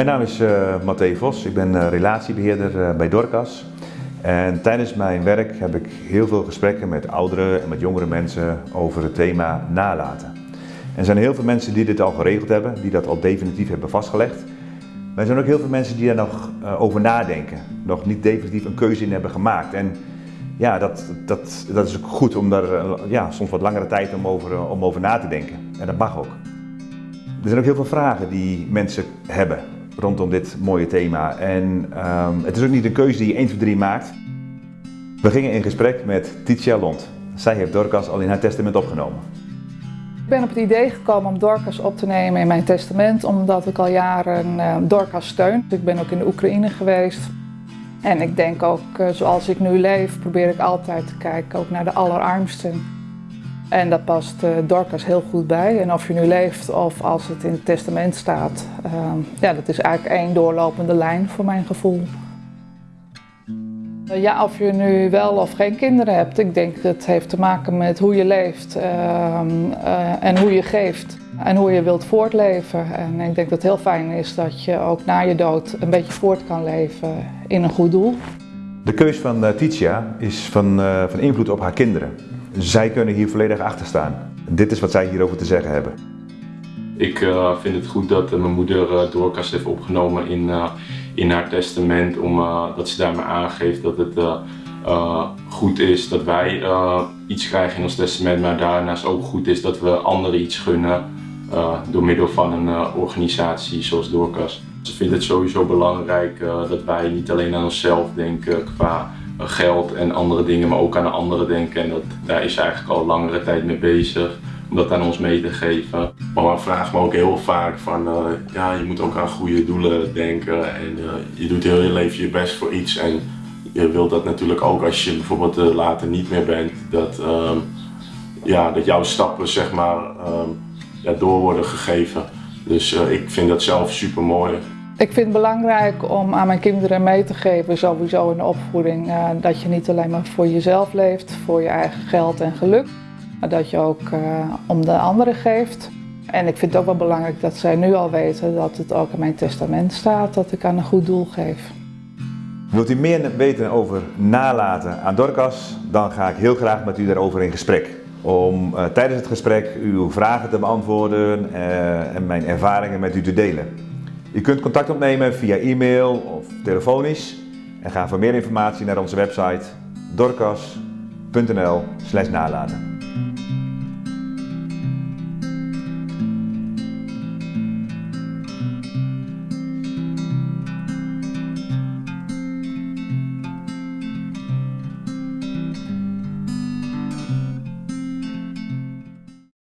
Mijn naam is uh, Matthé Vos, ik ben uh, relatiebeheerder uh, bij Dorcas. En tijdens mijn werk heb ik heel veel gesprekken met oudere en met jongere mensen over het thema nalaten. En er zijn heel veel mensen die dit al geregeld hebben, die dat al definitief hebben vastgelegd. Maar er zijn ook heel veel mensen die daar nog over nadenken, nog niet definitief een keuze in hebben gemaakt. En ja, dat, dat, dat is ook goed om daar ja, soms wat langere tijd om over, om over na te denken. En dat mag ook. Er zijn ook heel veel vragen die mensen hebben rondom dit mooie thema. En um, het is ook niet een keuze die je 1, 2, 3 maakt. We gingen in gesprek met Titia Lond. Zij heeft Dorcas al in haar testament opgenomen. Ik ben op het idee gekomen om Dorcas op te nemen in mijn testament, omdat ik al jaren uh, Dorcas steun. Ik ben ook in de Oekraïne geweest. En ik denk ook, uh, zoals ik nu leef, probeer ik altijd te kijken ook naar de allerarmsten. En dat past uh, Dorcas heel goed bij. En of je nu leeft of als het in het testament staat, uh, ja, dat is eigenlijk één doorlopende lijn voor mijn gevoel. Uh, ja, of je nu wel of geen kinderen hebt, ik denk dat het heeft te maken met hoe je leeft ehm, eh, en hoe je geeft. En hoe je wilt voortleven. En ik denk dat het heel fijn is dat je ook na je dood een beetje voort kan leven in een goed doel. De keus van Titia is van, van invloed op haar kinderen. Zij kunnen hier volledig achter staan. Dit is wat zij hierover te zeggen hebben. Ik uh, vind het goed dat uh, mijn moeder uh, Doorkast heeft opgenomen in, in haar testament. Omdat ze daarmee aangeeft dat het goed is dat wij iets krijgen in ons testament. Maar daarnaast ook goed is dat we anderen iets gunnen door middel van een organisatie zoals Doorkast. Ze vindt het sowieso belangrijk dat wij niet alleen aan onszelf denken qua geld en andere dingen, maar ook aan anderen denken. En dat, daar is ze eigenlijk al langere tijd mee bezig om dat aan ons mee te geven. Mama vraagt me ook heel vaak van, uh, ja, je moet ook aan goede doelen denken en uh, je doet heel je leven je best voor iets. En je wilt dat natuurlijk ook als je bijvoorbeeld uh, later niet meer bent, dat, um, ja, dat jouw stappen zeg maar um, ja, door worden gegeven. Dus ik vind dat zelf super mooi. Ik vind het belangrijk om aan mijn kinderen mee te geven, sowieso in de opvoeding, uh, dat je niet alleen maar voor jezelf leeft, voor je eigen geld en geluk, maar dat je ook uh, om de anderen geeft. En ik vind het ook wel belangrijk dat zij nu al weten dat het ook in mijn testament staat, dat ik aan een goed doel geef. Wilt u meer weten over nalaten aan Dorcas, dan ga ik heel graag met u daarover in gesprek. Om uh, tijdens het gesprek uw vragen te beantwoorden en mijn ervaringen met u te delen. Je kunt contact opnemen via e-mail of telefonisch en ga voor meer informatie naar onze website dorcas.nl nalaten.